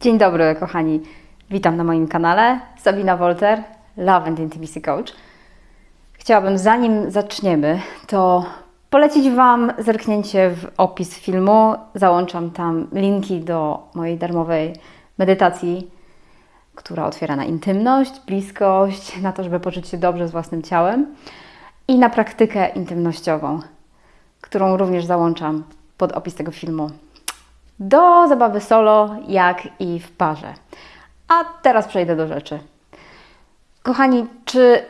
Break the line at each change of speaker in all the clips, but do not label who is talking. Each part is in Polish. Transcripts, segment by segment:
Dzień dobry, kochani. Witam na moim kanale. Sabina Wolter, Love and Intimacy Coach. Chciałabym, zanim zaczniemy, to polecić Wam zerknięcie w opis filmu. Załączam tam linki do mojej darmowej medytacji, która otwiera na intymność, bliskość, na to, żeby poczuć się dobrze z własnym ciałem i na praktykę intymnościową, którą również załączam pod opis tego filmu do zabawy solo, jak i w parze. A teraz przejdę do rzeczy. Kochani, czy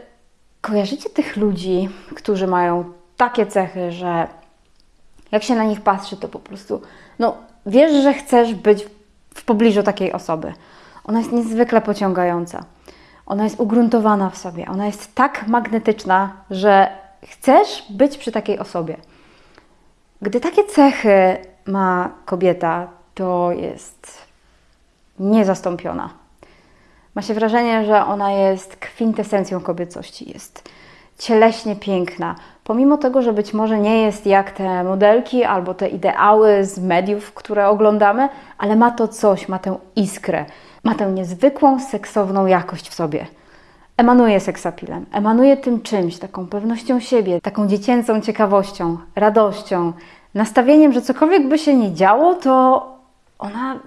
kojarzycie tych ludzi, którzy mają takie cechy, że jak się na nich patrzy, to po prostu, no, wiesz, że chcesz być w pobliżu takiej osoby. Ona jest niezwykle pociągająca. Ona jest ugruntowana w sobie. Ona jest tak magnetyczna, że chcesz być przy takiej osobie. Gdy takie cechy ma kobieta, to jest niezastąpiona. Ma się wrażenie, że ona jest kwintesencją kobiecości, jest cieleśnie piękna, pomimo tego, że być może nie jest jak te modelki albo te ideały z mediów, które oglądamy, ale ma to coś, ma tę iskrę, ma tę niezwykłą seksowną jakość w sobie. Emanuje seksapilem, emanuje tym czymś, taką pewnością siebie, taką dziecięcą ciekawością, radością, nastawieniem, że cokolwiek by się nie działo, to ona,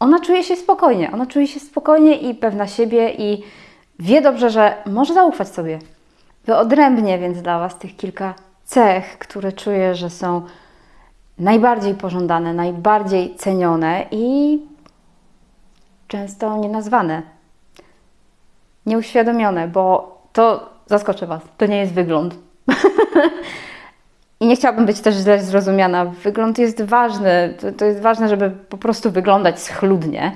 ona czuje się spokojnie. Ona czuje się spokojnie i pewna siebie i wie dobrze, że może zaufać sobie. Wyodrębnię więc dla Was tych kilka cech, które czuję, że są najbardziej pożądane, najbardziej cenione i często nienazwane, nieuświadomione, bo to zaskoczę Was, to nie jest wygląd. I nie chciałabym być też źle zrozumiana. Wygląd jest ważny. To, to, jest ważne, żeby po prostu wyglądać schludnie,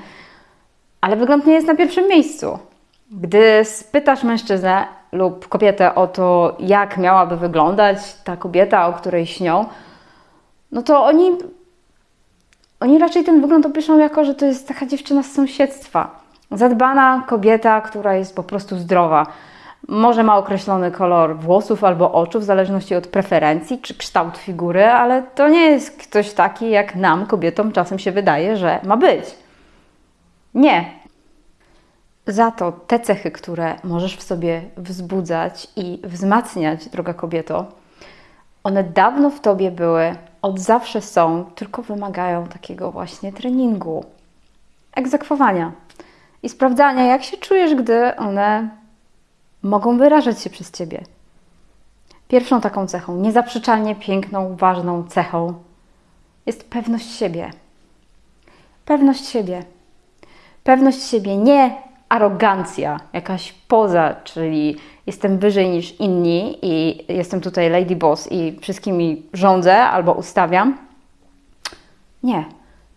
ale wygląd nie jest na pierwszym miejscu. Gdy spytasz mężczyznę lub kobietę o to, jak miałaby wyglądać ta kobieta, o której śnią, no to oni, oni raczej ten wygląd opiszą jako, że to jest taka dziewczyna z sąsiedztwa. Zadbana kobieta, która jest po prostu zdrowa może ma określony kolor włosów albo oczu, w zależności od preferencji czy kształt figury, ale to nie jest ktoś taki, jak nam, kobietom, czasem się wydaje, że ma być. Nie. Za to te cechy, które możesz w sobie wzbudzać i wzmacniać, droga kobieto, one dawno w tobie były, od zawsze są, tylko wymagają takiego właśnie treningu, egzekwowania i sprawdzania, jak się czujesz, gdy one mogą wyrażać się przez Ciebie. Pierwszą taką cechą, niezaprzeczalnie piękną, ważną cechą jest pewność siebie. Pewność siebie. Pewność siebie, nie arogancja, jakaś poza, czyli jestem wyżej niż inni i jestem tutaj lady boss i wszystkimi rządzę albo ustawiam. Nie.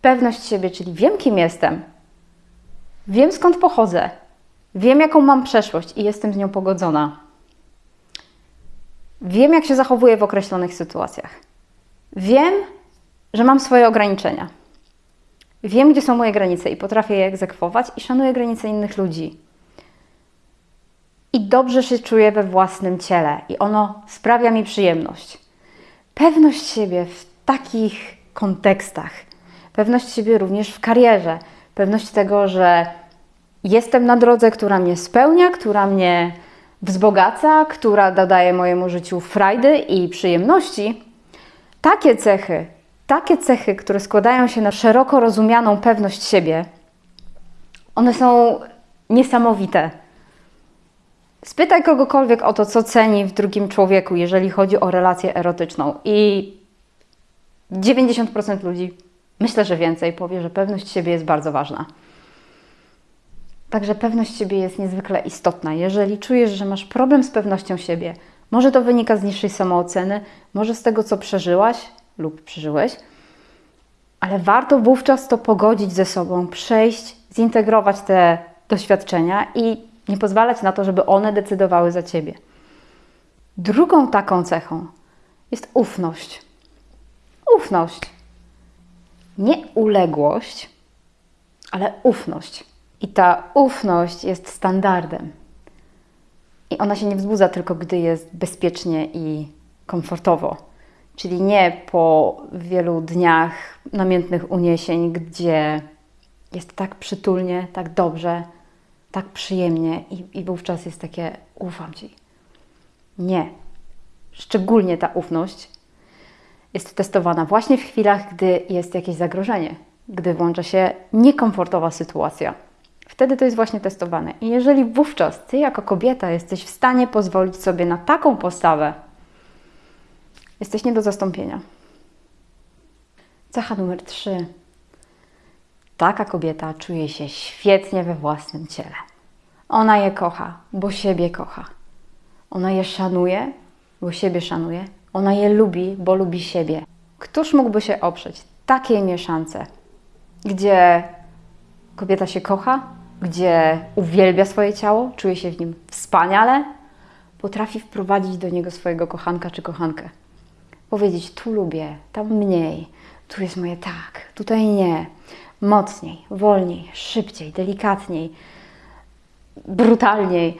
Pewność siebie, czyli wiem, kim jestem, wiem skąd pochodzę, Wiem, jaką mam przeszłość i jestem z nią pogodzona. Wiem, jak się zachowuję w określonych sytuacjach. Wiem, że mam swoje ograniczenia. Wiem, gdzie są moje granice i potrafię je egzekwować i szanuję granice innych ludzi. I dobrze się czuję we własnym ciele i ono sprawia mi przyjemność. Pewność siebie w takich kontekstach, pewność siebie również w karierze, pewność tego, że jestem na drodze, która mnie spełnia, która mnie wzbogaca, która dodaje mojemu życiu frajdy i przyjemności, takie cechy, takie cechy, które składają się na szeroko rozumianą pewność siebie, one są niesamowite. Spytaj kogokolwiek o to, co ceni w drugim człowieku, jeżeli chodzi o relację erotyczną, i 90% ludzi, myślę, że więcej, powie, że pewność siebie jest bardzo ważna. Także pewność siebie jest niezwykle istotna. Jeżeli czujesz, że masz problem z pewnością siebie, może to wynika z niższej samooceny, może z tego, co przeżyłaś lub przeżyłeś, ale warto wówczas to pogodzić ze sobą, przejść, zintegrować te doświadczenia i nie pozwalać na to, żeby one decydowały za ciebie. Drugą taką cechą jest ufność. Ufność. Nie uległość, ale ufność. I ta ufność jest standardem. I ona się nie wzbudza tylko, gdy jest bezpiecznie i komfortowo. Czyli nie po wielu dniach namiętnych uniesień, gdzie Jest tak przytulnie, tak dobrze, tak przyjemnie i, i wówczas jest takie ufam Ci. Nie. Szczególnie ta ufność jest testowana właśnie w chwilach, gdy jest jakieś zagrożenie, gdy włącza się niekomfortowa sytuacja. Wtedy to jest właśnie testowane. I jeżeli wówczas Ty jako kobieta jesteś w stanie pozwolić sobie na taką postawę, jesteś nie do zastąpienia. Cecha numer 3. Taka kobieta czuje się świetnie we własnym ciele. Ona je kocha, bo siebie kocha. Ona je szanuje, bo siebie szanuje. Ona je lubi, bo lubi siebie. Któż mógłby się oprzeć takiej mieszance, gdzie kobieta się kocha, gdzie uwielbia swoje ciało, czuje się w nim wspaniale, potrafi wprowadzić do niego swojego kochanka czy kochankę. Powiedzieć: Tu lubię, tam mniej, tu jest moje tak, tutaj nie. Mocniej, wolniej, szybciej, delikatniej, brutalniej.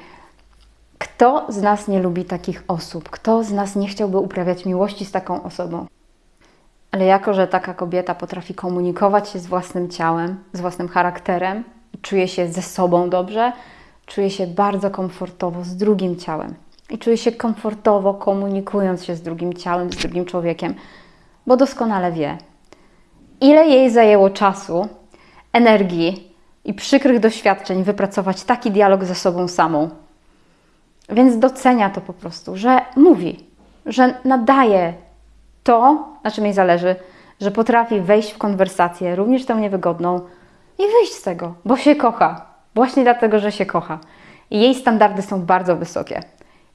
Kto z nas nie lubi takich osób? Kto z nas nie chciałby uprawiać miłości z taką osobą? Ale jako, że taka kobieta potrafi komunikować się z własnym ciałem, z własnym charakterem, czuje się ze sobą dobrze, czuje się bardzo komfortowo z drugim ciałem i czuje się komfortowo komunikując się z drugim ciałem, z drugim człowiekiem, bo doskonale wie, ile jej zajęło czasu, energii i przykrych doświadczeń wypracować taki dialog ze sobą samą. Więc docenia to po prostu, że mówi, że nadaje to, na czym jej zależy, że potrafi wejść w konwersację, również tą niewygodną, i wyjść z tego, bo się kocha. Właśnie dlatego, że się kocha. I jej standardy są bardzo wysokie.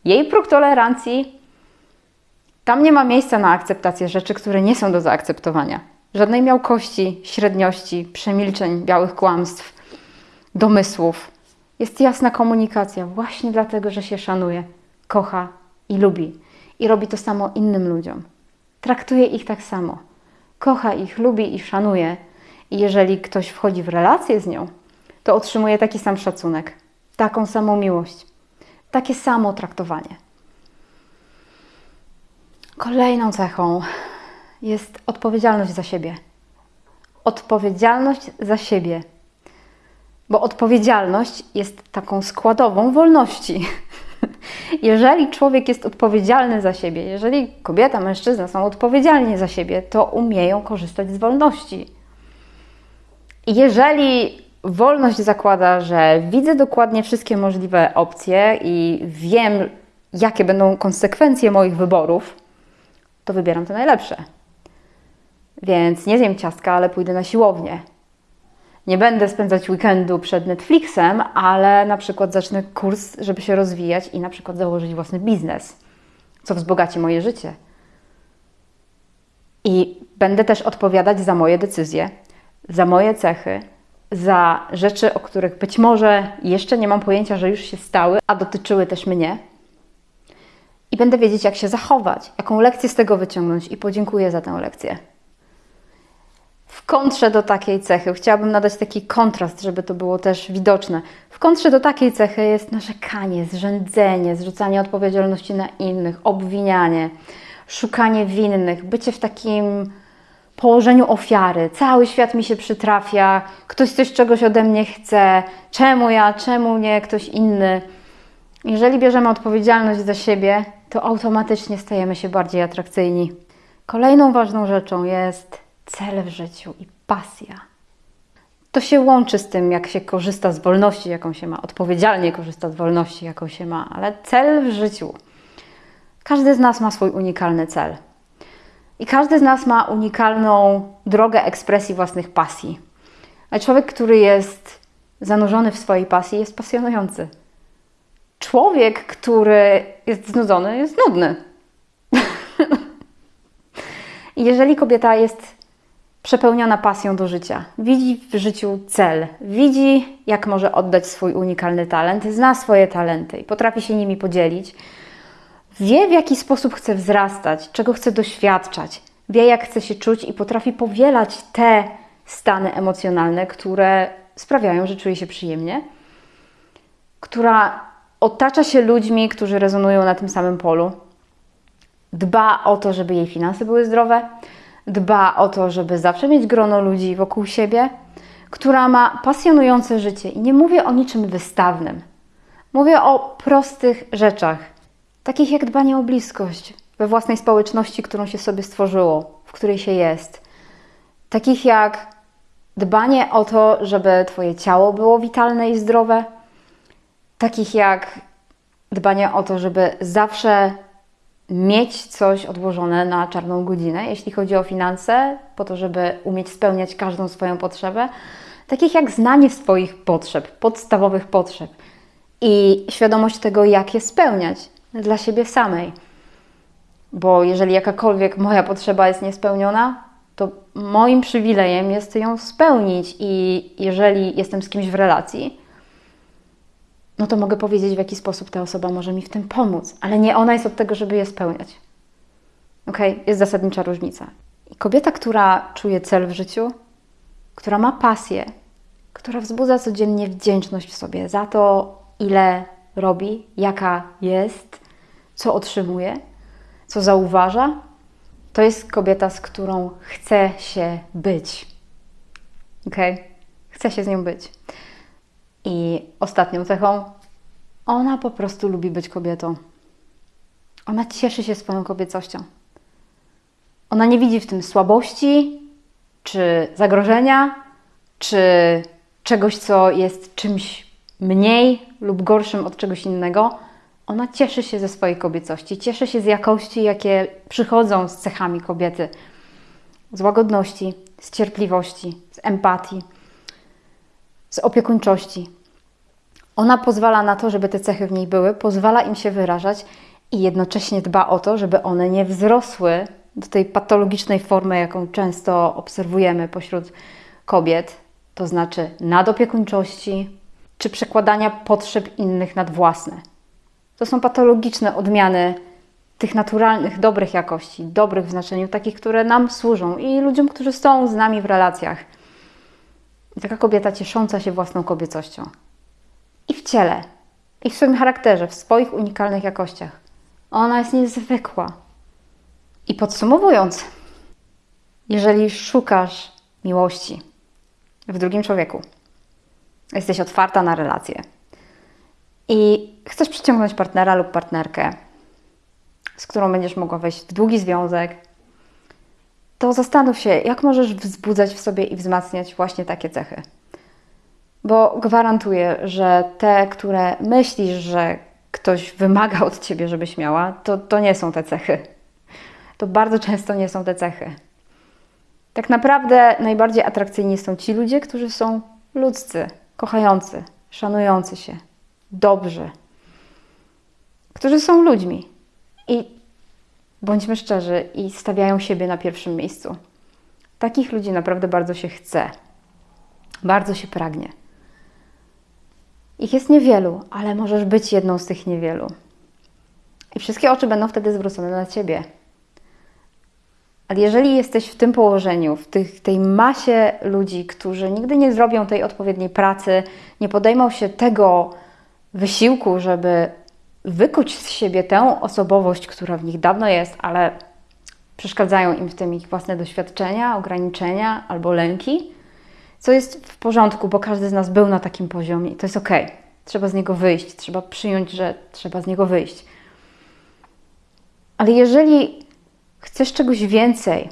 Jej próg tolerancji, tam nie ma miejsca na akceptację rzeczy, które nie są do zaakceptowania. Żadnej miałkości, średniości, przemilczeń, białych kłamstw, domysłów. Jest jasna komunikacja, właśnie dlatego, że się szanuje, kocha i lubi. I robi to samo innym ludziom. Traktuje ich tak samo. Kocha ich, lubi i szanuje i jeżeli ktoś wchodzi w relację z nią, to otrzymuje taki sam szacunek, taką samą miłość, takie samo traktowanie. Kolejną cechą jest odpowiedzialność za siebie. Odpowiedzialność za siebie. Bo odpowiedzialność jest taką składową wolności. Jeżeli człowiek jest odpowiedzialny za siebie, jeżeli kobieta, mężczyzna są odpowiedzialni za siebie, to umieją korzystać z wolności. Jeżeli wolność zakłada, że widzę dokładnie wszystkie możliwe opcje i wiem, jakie będą konsekwencje moich wyborów, to wybieram te najlepsze. Więc nie zjem ciastka, ale pójdę na siłownię. Nie będę spędzać weekendu przed Netflixem, ale na przykład zacznę kurs, żeby się rozwijać i na przykład założyć własny biznes, co wzbogaci moje życie. I będę też odpowiadać za moje decyzje, za moje cechy, za rzeczy, o których być może jeszcze nie mam pojęcia, że już się stały, a dotyczyły też mnie. I będę wiedzieć, jak się zachować, jaką lekcję z tego wyciągnąć, i podziękuję za tę lekcję. W kontrze do takiej cechy, chciałabym nadać taki kontrast, żeby to było też widoczne. W kontrze do takiej cechy jest narzekanie, zrzędzenie, zrzucanie odpowiedzialności na innych, obwinianie, szukanie winnych, bycie w takim położeniu ofiary. Cały świat mi się przytrafia, ktoś coś czegoś ode mnie chce, czemu ja, czemu nie ktoś inny. Jeżeli bierzemy odpowiedzialność za siebie, to automatycznie stajemy się bardziej atrakcyjni. Kolejną ważną rzeczą jest cel w życiu i pasja. To się łączy z tym, jak się korzysta z wolności, jaką się ma, odpowiedzialnie korzysta z wolności, jaką się ma, ale cel w życiu. Każdy z nas ma swój unikalny cel. I każdy z nas ma unikalną drogę ekspresji własnych pasji. A człowiek, który jest zanurzony w swojej pasji, jest pasjonujący. Człowiek, który jest znudzony, jest nudny. Jeżeli kobieta jest przepełniona pasją do życia, widzi w życiu cel, widzi, jak może oddać swój unikalny talent, zna swoje talenty i potrafi się nimi podzielić, Wie, w jaki sposób chce wzrastać, czego chce doświadczać, wie, jak chce się czuć i potrafi powielać te stany emocjonalne, które sprawiają, że czuje się przyjemnie, która otacza się ludźmi, którzy rezonują na tym samym polu, dba o to, żeby jej finanse były zdrowe, dba o to, żeby zawsze mieć grono ludzi wokół siebie, która ma pasjonujące życie. I nie mówię o niczym wystawnym. Mówię o prostych rzeczach, takich jak dbanie o bliskość we własnej społeczności, którą się sobie stworzyło, w której się jest. Takich jak dbanie o to, żeby Twoje ciało było witalne i zdrowe. Takich jak dbanie o to, żeby zawsze mieć coś odłożone na czarną godzinę, jeśli chodzi o finanse, po to, żeby umieć spełniać każdą swoją potrzebę, takich jak znanie swoich potrzeb, podstawowych potrzeb i świadomość tego, jak je spełniać dla siebie samej. Bo jeżeli jakakolwiek moja potrzeba jest niespełniona, to moim przywilejem jest ją spełnić, i jeżeli jestem z kimś w relacji, no to mogę powiedzieć, w jaki sposób ta osoba może mi w tym pomóc, ale nie ona jest od tego, żeby je spełniać. Ok, jest zasadnicza różnica. I kobieta, która czuje cel w życiu, która ma pasję, która wzbudza codziennie wdzięczność w sobie za to, ile robi, jaka jest, co otrzymuje, co zauważa, to jest kobieta, z którą chce się być. Ok? Chce się z nią być. I ostatnią cechą, ona po prostu lubi być kobietą. Ona cieszy się swoją kobiecością. Ona nie widzi w tym słabości, czy zagrożenia, czy czegoś, co jest czymś mniej lub gorszym od czegoś innego. Ona cieszy się ze swojej kobiecości, cieszy się z jakości, jakie przychodzą z cechami kobiety, z łagodności, z cierpliwości, z empatii z opiekuńczości. Ona pozwala na to, żeby te cechy w niej były, pozwala im się wyrażać i jednocześnie dba o to, żeby one nie wzrosły do tej patologicznej formy, jaką często obserwujemy pośród kobiet, to znaczy nadopiekuńczości czy przekładania potrzeb innych nad własne. To są patologiczne odmiany tych naturalnych, dobrych jakości, dobrych w znaczeniu takich, które nam służą i ludziom, którzy są z nami w relacjach. Taka kobieta ciesząca się własną kobiecością. I w ciele, i w swoim charakterze, w swoich unikalnych jakościach. Ona jest niezwykła. I podsumowując, jeżeli szukasz miłości w drugim człowieku, jesteś otwarta na relacje i chcesz przyciągnąć partnera lub partnerkę, z którą będziesz mogła wejść w długi związek, to zastanów się, jak możesz wzbudzać w sobie i wzmacniać właśnie takie cechy. Bo gwarantuję, że te, które myślisz, że ktoś wymaga od ciebie, żebyś miała, to, to nie są te cechy. To bardzo często nie są te cechy. Tak naprawdę najbardziej atrakcyjni są ci ludzie, którzy są ludzcy, kochający, szanujący się, dobrzy, którzy są ludźmi. I bądźmy szczerzy i stawiają siebie na pierwszym miejscu. Takich ludzi naprawdę bardzo się chce, bardzo się pragnie. Ich jest niewielu, ale możesz być jedną z tych niewielu. I wszystkie oczy będą wtedy zwrócone na ciebie. Ale jeżeli jesteś w tym położeniu, w tych, tej masie ludzi, którzy nigdy nie zrobią tej odpowiedniej pracy, nie podejmą się tego wysiłku, żeby wykuć z siebie tę osobowość, która w nich dawno jest, ale przeszkadzają im w tym ich własne doświadczenia, ograniczenia albo lęki, co jest w porządku, bo każdy z nas był na takim poziomie i to jest ok. Trzeba z niego wyjść, trzeba przyjąć, że trzeba z niego wyjść. Ale jeżeli chcesz czegoś więcej,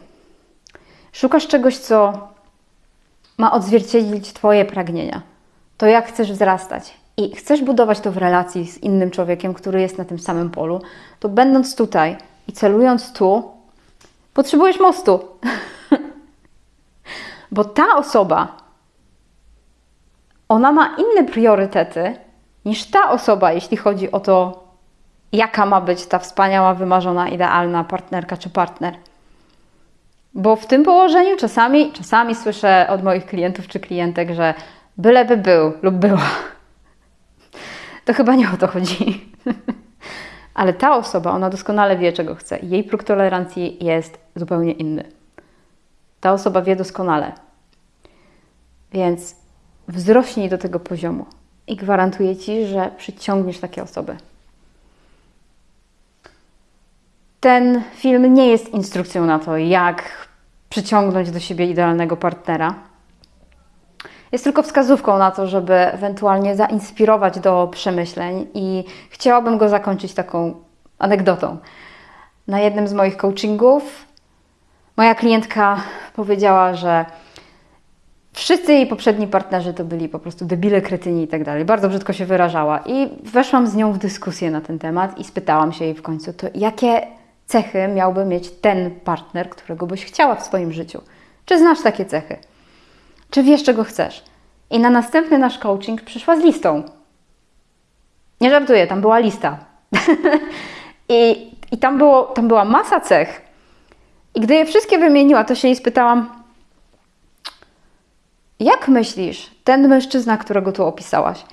szukasz czegoś, co ma odzwierciedlić Twoje pragnienia, to jak chcesz wzrastać, i chcesz budować to w relacji z innym człowiekiem, który jest na tym samym polu, to będąc tutaj i celując tu, potrzebujesz mostu. Bo ta osoba, ona ma inne priorytety niż ta osoba, jeśli chodzi o to, jaka ma być ta wspaniała, wymarzona, idealna partnerka czy partner. Bo w tym położeniu czasami, czasami słyszę od moich klientów czy klientek, że byleby był lub była to chyba nie o to chodzi. Ale ta osoba, ona doskonale wie, czego chce. Jej próg tolerancji jest zupełnie inny. Ta osoba wie doskonale. Więc wzrośnij do tego poziomu i gwarantuję Ci, że przyciągniesz takie osoby. Ten film nie jest instrukcją na to, jak przyciągnąć do siebie idealnego partnera. Jest tylko wskazówką na to, żeby ewentualnie zainspirować do przemyśleń i chciałabym go zakończyć taką anegdotą. Na jednym z moich coachingów moja klientka powiedziała, że wszyscy jej poprzedni partnerzy to byli po prostu debile, kretyni i tak dalej. Bardzo brzydko się wyrażała. I weszłam z nią w dyskusję na ten temat i spytałam się jej w końcu, to jakie cechy miałby mieć ten partner, którego byś chciała w swoim życiu? Czy znasz takie cechy? Czy wiesz, czego chcesz? I na następny nasz coaching przyszła z listą. Nie żartuję, tam była lista. I, i tam, było, tam była masa cech. I gdy je wszystkie wymieniła, to się jej spytałam, jak myślisz, ten mężczyzna, którego tu opisałaś,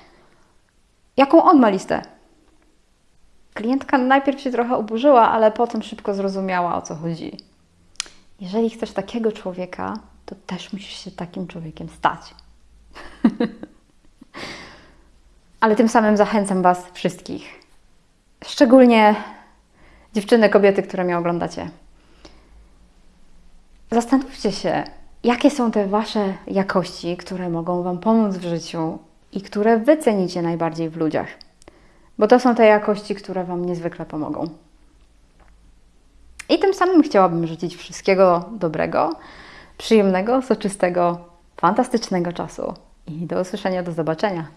jaką on ma listę? Klientka najpierw się trochę oburzyła, ale potem szybko zrozumiała o co chodzi. Jeżeli chcesz takiego człowieka, to też musisz się takim człowiekiem stać. ale tym samym zachęcam Was wszystkich, szczególnie dziewczyny, kobiety, które mnie oglądacie. Zastanówcie się, jakie są te Wasze jakości, które mogą Wam pomóc w życiu i które Wy cenicie najbardziej w ludziach. Bo to są te jakości, które Wam niezwykle pomogą. I tym samym chciałabym życzyć wszystkiego dobrego, przyjemnego, soczystego, fantastycznego czasu. I do usłyszenia, do zobaczenia.